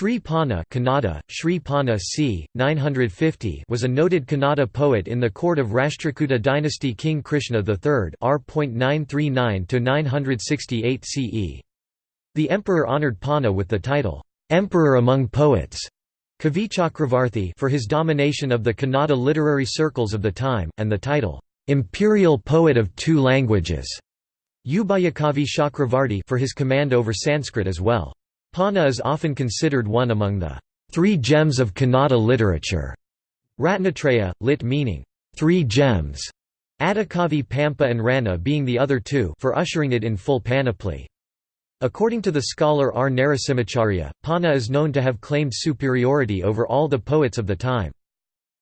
Sri Ponna Kannada, Sri Ponna c. 950 was a noted Kannada poet in the court of Rashtrakuta dynasty King Krishna III r.939–968 CE. The emperor honoured Ponna with the title, "'Emperor among Poets' for his domination of the Kannada literary circles of the time, and the title, "'Imperial Poet of Two Languages' Chakravarti for his command over Sanskrit as well. Ponna is often considered one among the three gems of Kannada literature. Ratnatraya, lit meaning, three gems, Adikavi Pampa and Ranna being the other two for ushering it in full panoply. According to the scholar R. Narasimhacharya, Ponna is known to have claimed superiority over all the poets of the time.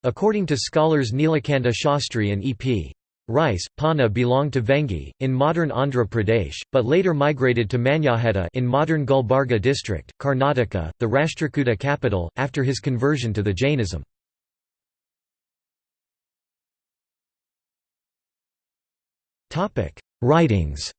According to scholars Nilakanta Shastri and E.P. Rice, Ponna belonged to Vengi, in modern Andhra Pradesh, but later migrated to Manyakheta in modern Gulbarga district, Karnataka, the Rashtrakuta capital, after his conversion to the Jainism. Writings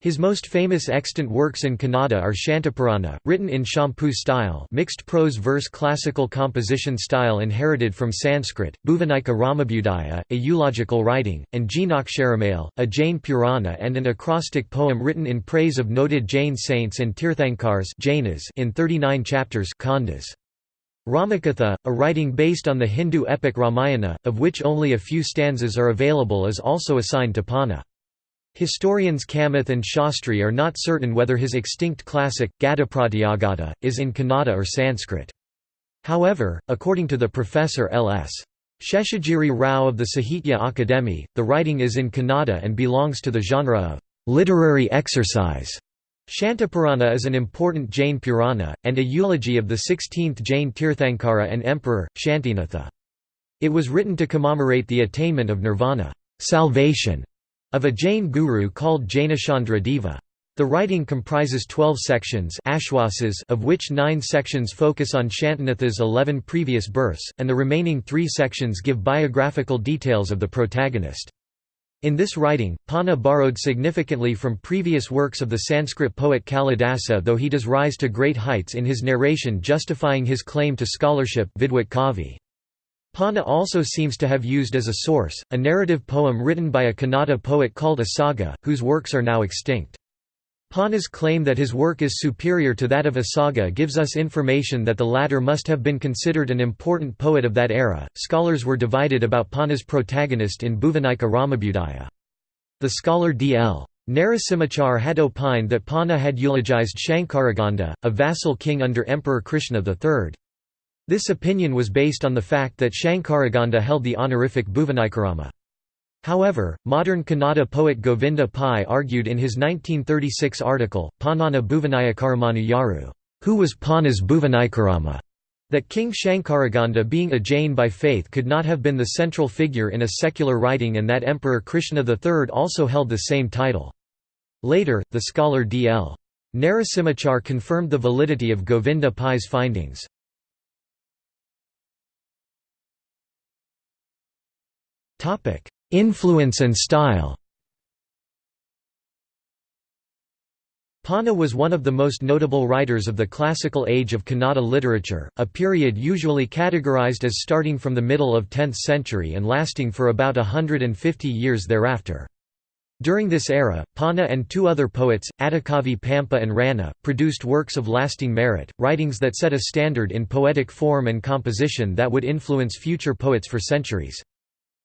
His most famous extant works in Kannada are Shantapurana, written in Champu style mixed prose-verse classical composition style inherited from Sanskrit, Bhuvanika Ramabhudaya, a eulogical writing, and Jinaksharamale, a Jain Purana and an acrostic poem written in praise of noted Jain saints and Tirthankars Jainas in 39 chapters Khandas. Ramakatha, a writing based on the Hindu epic Ramayana, of which only a few stanzas are available is also assigned to Ponna. Historians Kamath and Shastri are not certain whether his extinct classic, Gatapratyagata, is in Kannada or Sanskrit. However, according to the professor L.S. Sheshagiri Rao of the Sahitya Akademi, the writing is in Kannada and belongs to the genre of literary exercise. Shantapurana is an important Jain Purana, and a eulogy of the 16th Jain Tirthankara and Emperor, Shantinatha. It was written to commemorate the attainment of nirvana salvation", of a Jain guru called Jainachandra Deva. The writing comprises 12 sections of which nine sections focus on Shantinatha's 11 previous births, and the remaining three sections give biographical details of the protagonist. In this writing, Ponna borrowed significantly from previous works of the Sanskrit poet Kalidasa though he does rise to great heights in his narration justifying his claim to scholarship Vidwat Kavi. Ponna also seems to have used as a source, a narrative poem written by a Kannada poet called Asaga, whose works are now extinct. Ponna's claim that his work is superior to that of Asaga gives us information that the latter must have been considered an important poet of that era. Scholars were divided about Ponna's protagonist in Bhuvanika Ramabhudaya. The scholar D.L. Narasimhachar had opined that Ponna had eulogized Shankaraganda, a vassal king under Emperor Krishna III. This opinion was based on the fact that Shankaraganda held the honorific Bhuvanikarama. However, modern Kannada poet Govinda Pai argued in his 1936 article, Panana Bhuvanayakaramanu Yaru, who was Ponna's Bhuvanikarama, that King Shankaraganda being a Jain by faith could not have been the central figure in a secular writing and that Emperor Krishna III also held the same title. Later, the scholar D.L. Narasimhachar confirmed the validity of Govinda Pai's findings. Influence and style Ponna was one of the most notable writers of the classical age of Kannada literature, a period usually categorized as starting from the middle of 10th century and lasting for about hundred and fifty years thereafter. During this era, Ponna and two other poets, Adikavi Pampa and Ranna, produced works of lasting merit, writings that set a standard in poetic form and composition that would influence future poets for centuries.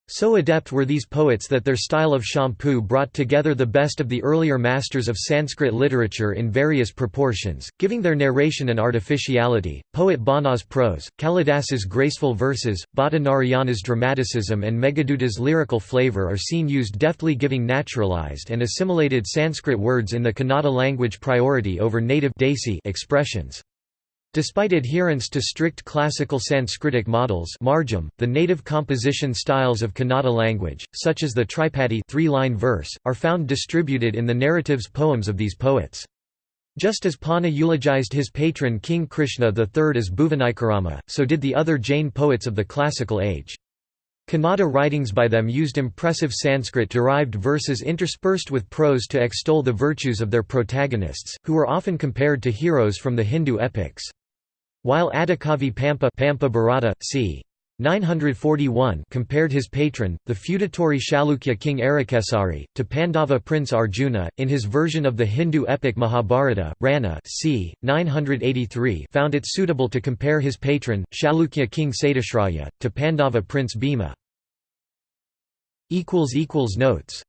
So adept were these poets that their style of Champu brought together the best of the earlier masters of Sanskrit literature in various proportions, giving their narration an artificiality. Poet Bana's prose, Kalidasa's graceful verses, Bhatta Narayana's dramaticism, and Meghadutta's lyrical flavor are seen used deftly giving naturalized and assimilated Sanskrit words in the Kannada language priority over native expressions. Despite adherence to strict classical Sanskritic models margam, the native composition styles of Kannada language, such as the tripadi three-line verse, are found distributed in the narratives poems of these poets. Just as Ponna eulogized his patron King Krishna III as Bhuvanikarama, so did the other Jain poets of the classical age. Kannada writings by them used impressive Sanskrit-derived verses interspersed with prose to extol the virtues of their protagonists, who were often compared to heroes from the Hindu epics. While Adikavi Pampa, Pampa Bharata, c. 941 compared his patron, the feudatory Chalukya king Arikesari, to Pandava prince Arjuna. In his version of the Hindu epic Mahabharata, Ranna c. 983 found it suitable to compare his patron, Chalukya king Satyashraya, to Pandava prince Bhima. Notes